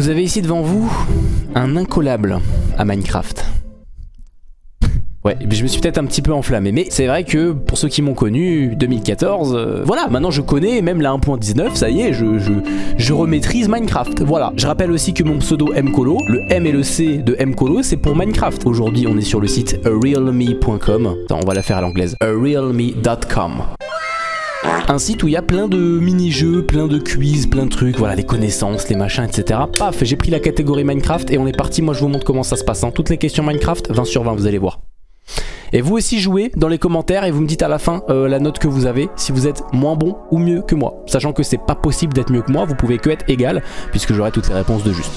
Vous avez ici devant vous un incollable à Minecraft. Ouais, je me suis peut-être un petit peu enflammé, mais c'est vrai que pour ceux qui m'ont connu, 2014, euh, voilà, maintenant je connais même la 1.19, ça y est, je, je, remaîtrise Minecraft, voilà. Je rappelle aussi que mon pseudo Mcolo, le M et le C de Mcolo, c'est pour Minecraft. Aujourd'hui, on est sur le site realme.com, on va la faire à l'anglaise, realme.com. Un site où il y a plein de mini-jeux, plein de quiz, plein de trucs, voilà, les connaissances, les machins, etc. Paf, j'ai pris la catégorie Minecraft et on est parti, moi je vous montre comment ça se passe. Hein. Toutes les questions Minecraft, 20 sur 20, vous allez voir. Et vous aussi jouez dans les commentaires et vous me dites à la fin euh, la note que vous avez, si vous êtes moins bon ou mieux que moi. Sachant que c'est pas possible d'être mieux que moi, vous pouvez que être égal, puisque j'aurai toutes les réponses de juste.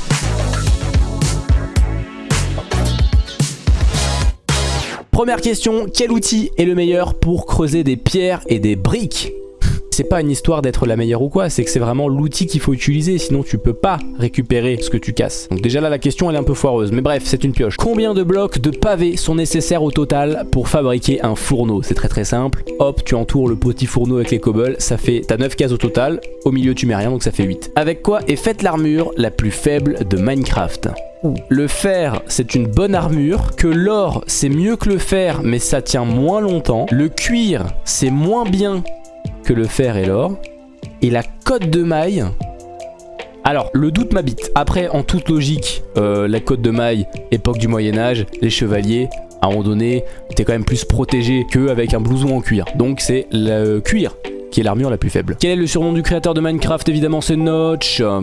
Première question, quel outil est le meilleur pour creuser des pierres et des briques c'est pas une histoire d'être la meilleure ou quoi, c'est que c'est vraiment l'outil qu'il faut utiliser, sinon tu peux pas récupérer ce que tu casses. Donc déjà là, la question elle est un peu foireuse, mais bref, c'est une pioche. Combien de blocs de pavés sont nécessaires au total pour fabriquer un fourneau? C'est très très simple. Hop, tu entoures le petit fourneau avec les cobbles, ça fait, t'as 9 cases au total, au milieu tu mets rien, donc ça fait 8. Avec quoi est faite l'armure la plus faible de Minecraft? Le fer, c'est une bonne armure. Que l'or, c'est mieux que le fer, mais ça tient moins longtemps. Le cuir, c'est moins bien que le fer et l'or. Et la cote de maille... Alors, le doute m'habite. Après, en toute logique, euh, la cote de maille, époque du Moyen-Âge, les chevaliers, à un moment donné, t'es quand même plus protégé qu'avec un blouson en cuir. Donc c'est le cuir qui est l'armure la plus faible. Quel est le surnom du créateur de Minecraft Évidemment, c'est Notch. Euh,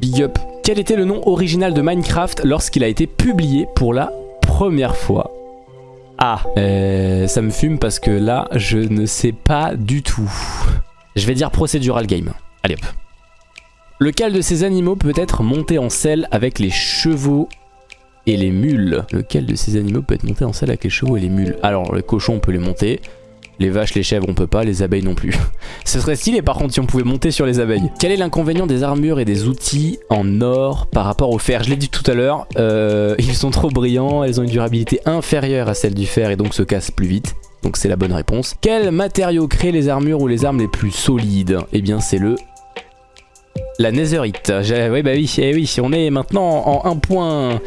big up. Quel était le nom original de Minecraft lorsqu'il a été publié pour la première fois? Ah, ça me fume parce que là, je ne sais pas du tout. Je vais dire procedural game. Allez hop. Lequel de ces animaux peut être monté en selle avec les chevaux et les mules Lequel de ces animaux peut être monté en selle avec les chevaux et les mules Alors, le cochon, on peut les monter. Les vaches, les chèvres, on peut pas, les abeilles non plus. Ce serait stylé par contre si on pouvait monter sur les abeilles. Quel est l'inconvénient des armures et des outils en or par rapport au fer Je l'ai dit tout à l'heure, euh, ils sont trop brillants, elles ont une durabilité inférieure à celle du fer et donc se cassent plus vite. Donc c'est la bonne réponse. Quel matériau crée les armures ou les armes les plus solides? Eh bien c'est le la netherite. Oui bah oui, eh oui, on est maintenant en 1 point...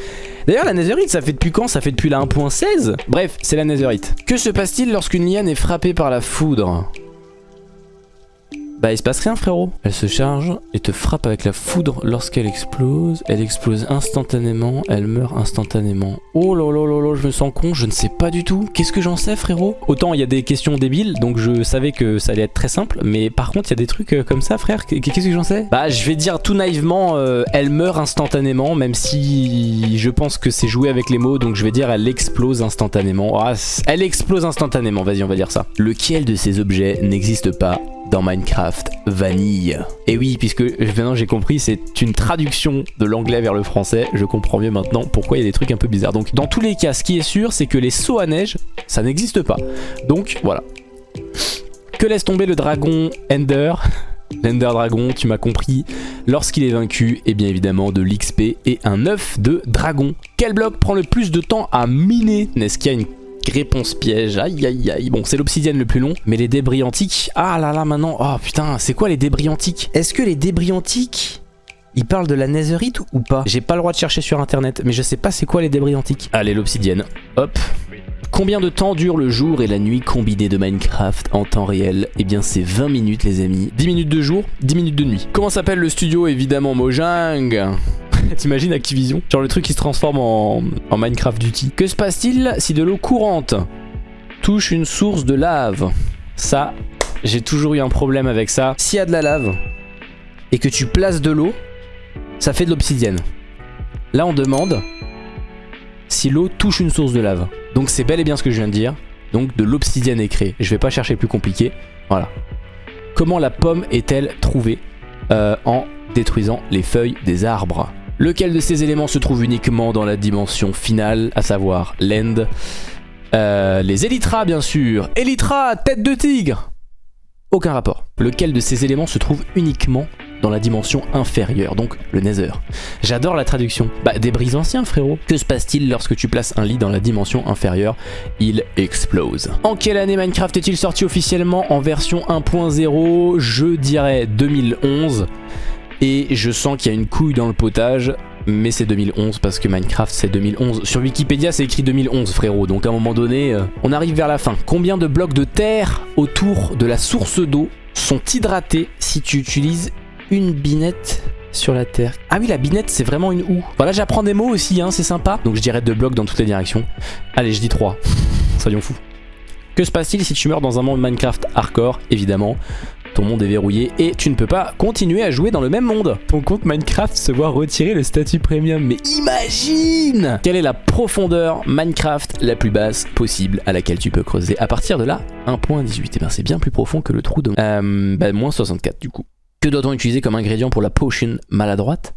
D'ailleurs la netherite ça fait depuis quand? Ça fait depuis la 1.16 Bref, c'est la netherite. Que se passe-t-il lorsqu'une liane est frappée par la foudre? Bah il se passe rien frérot. Elle se charge et te frappe avec la foudre lorsqu'elle explose. Elle explose instantanément, elle meurt instantanément. Oh là là là là, je me sens con, je ne sais pas du tout. Qu'est-ce que j'en sais frérot? Autant il y a des questions débiles, donc je savais que ça allait être très simple. Mais par contre il y a des trucs euh, comme ça frère, qu'est-ce que j'en sais? Bah je vais dire tout naïvement, euh, elle meurt instantanément, même si je pense que c'est joué avec les mots. Donc je vais dire elle explose instantanément. Ah, elle explose instantanément, vas-y on va dire ça. Lequel de ces objets n'existe pas dans Minecraft Vanille. Et oui, puisque maintenant j'ai compris, c'est une traduction de l'anglais vers le français. Je comprends mieux maintenant pourquoi il y a des trucs un peu bizarres. Donc dans tous les cas, ce qui est sûr, c'est que les sauts à neige, ça n'existe pas. Donc voilà. Que laisse tomber le dragon Ender? L'Ender Dragon, tu m'as compris, lorsqu'il est vaincu, et eh bien évidemment de l'XP et un œuf de dragon. Quel bloc prend le plus de temps à miner? N'est-ce qu'il y a une Réponse piège, aïe aïe aïe. Bon, c'est l'obsidienne le plus long, mais les débris antiques... Ah là là, maintenant... Oh putain, c'est quoi les débris antiques? Est-ce que les débris antiques... Ils parlent de la netherite ou pas? J'ai pas le droit de chercher sur internet, mais je sais pas c'est quoi les débris antiques. Allez, l'obsidienne. Hop. Combien de temps dure le jour et la nuit combinée de Minecraft en temps réel? Eh bien c'est 20 minutes les amis. 10 minutes de jour, 10 minutes de nuit. Comment s'appelle le studio Évidemment Mojang? T'imagines Activision Genre le truc qui se transforme en, Minecraft Duty. Que se passe-t-il si de l'eau courante touche une source de lave? Ça, j'ai toujours eu un problème avec ça. S'il y a de la lave et que tu places de l'eau, ça fait de l'obsidienne. Là, on demande si l'eau touche une source de lave. Donc c'est bel et bien ce que je viens de dire. Donc de l'obsidienne est créée. Je vais pas chercher plus compliqué. Voilà. Comment la pomme est-elle trouvée euh, En détruisant les feuilles des arbres? Lequel de ces éléments se trouve uniquement dans la dimension finale, à savoir l'end? Euh, Les Elytras bien sûr Elytra, tête de tigre Aucun rapport. Lequel de ces éléments se trouve uniquement dans la dimension inférieure, donc le Nether? J'adore la traduction. Bah, des bris anciens, frérot. Que se passe-t-il lorsque tu places un lit dans la dimension inférieure? Il explose. En quelle année Minecraft est-il sorti officiellement en version 1.0 Je dirais 2011. Et je sens qu'il y a une couille dans le potage, mais c'est 2011 parce que Minecraft c'est 2011. Sur Wikipédia c'est écrit 2011 frérot, donc à un moment donné, euh, on arrive vers la fin. Combien de blocs de terre autour de la source d'eau sont hydratés si tu utilises une binette sur la terre? Ah oui la binette c'est vraiment une houe. Voilà j'apprends des mots aussi, hein, c'est sympa. Donc je dirais deux blocs dans toutes les directions. Allez je dis 3, soyons fous. Que se passe-t-il si tu meurs dans un monde Minecraft hardcore? Évidemment, ton monde est verrouillé et tu ne peux pas continuer à jouer dans le même monde. Ton compte Minecraft se voit retirer le statut premium. Mais imagine Quelle est la profondeur Minecraft la plus basse possible à laquelle tu peux creuser À partir de là, 1.18. Et bien c'est bien plus profond que le trou de... Euh, bah, moins 64 du coup. Que doit-on utiliser comme ingrédient pour la potion maladroite?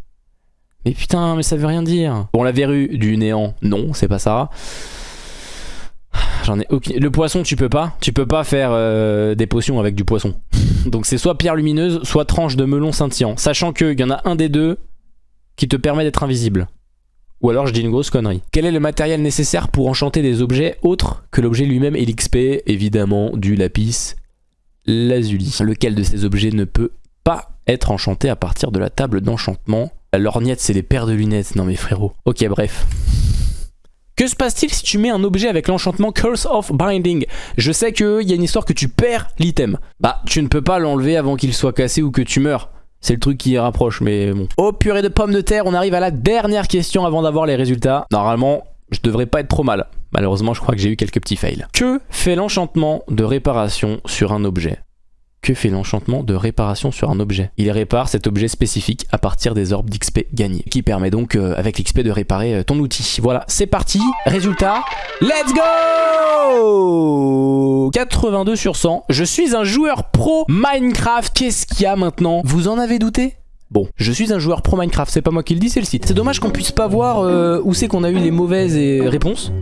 Mais putain, mais ça veut rien dire. Bon, la verrue du néant, non, c'est pas ça. J'en ai aucune... Le poisson, tu peux pas. Tu peux pas faire euh, des potions avec du poisson. Donc c'est soit pierre lumineuse, soit tranche de melon scintillant. Sachant qu'il y en a un des deux qui te permet d'être invisible. Ou alors je dis une grosse connerie. Quel est le matériel nécessaire pour enchanter des objets autres que l'objet lui-même et l'XP Évidemment du lapis lazuli? Lequel de ces objets ne peut pas être enchanté à partir de la table d'enchantement? La lorgnette c'est les paires de lunettes. Non mais frérot. Ok bref. Que se passe-t-il si tu mets un objet avec l'enchantement Curse of Binding? Je sais qu'il y a une histoire que tu perds l'item. Bah, tu ne peux pas l'enlever avant qu'il soit cassé ou que tu meurs. C'est le truc qui rapproche, mais bon. Oh purée de pommes de terre, on arrive à la dernière question avant d'avoir les résultats. Normalement, je devrais pas être trop mal. Malheureusement, je crois que j'ai eu quelques petits fails. Que fait l'enchantement de réparation sur un objet? Que fait l'enchantement de réparation sur un objet Il répare cet objet spécifique à partir des orbes d'XP gagnés, qui permet donc euh, avec l'XP de réparer euh, ton outil. Voilà, c'est parti. Résultat, let's go 82 sur 100. Je suis un joueur pro Minecraft. Qu'est-ce qu'il y a maintenant? Vous en avez douté? Bon, je suis un joueur pro Minecraft, c'est pas moi qui le dis, c'est le site. C'est dommage qu'on puisse pas voir euh, où c'est qu'on a eu les mauvaises réponses.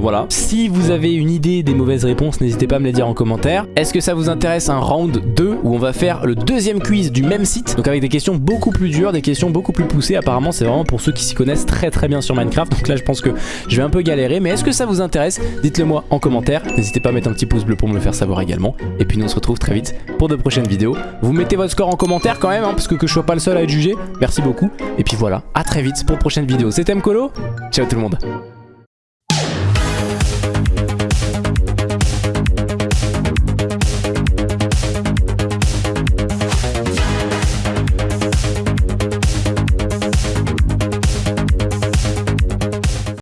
Voilà. Si vous avez une idée des mauvaises réponses, n'hésitez pas à me les dire en commentaire. Est-ce que ça vous intéresse un round 2 où on va faire le deuxième quiz du même site? Donc avec des questions beaucoup plus dures, des questions beaucoup plus poussées. Apparemment, c'est vraiment pour ceux qui s'y connaissent très très bien sur Minecraft. Donc là, je pense que je vais un peu galérer. Mais est-ce que ça vous intéresse? Dites-le moi en commentaire. N'hésitez pas à mettre un petit pouce bleu pour me le faire savoir également. Et puis nous, on se retrouve très vite pour de prochaines vidéos. Vous mettez votre score en commentaire quand même, hein, parce que que je sois pas le seul à être jugé. Merci beaucoup. Et puis voilà, à très vite pour prochaines vidéos. C'était Mkolo. Ciao tout le monde.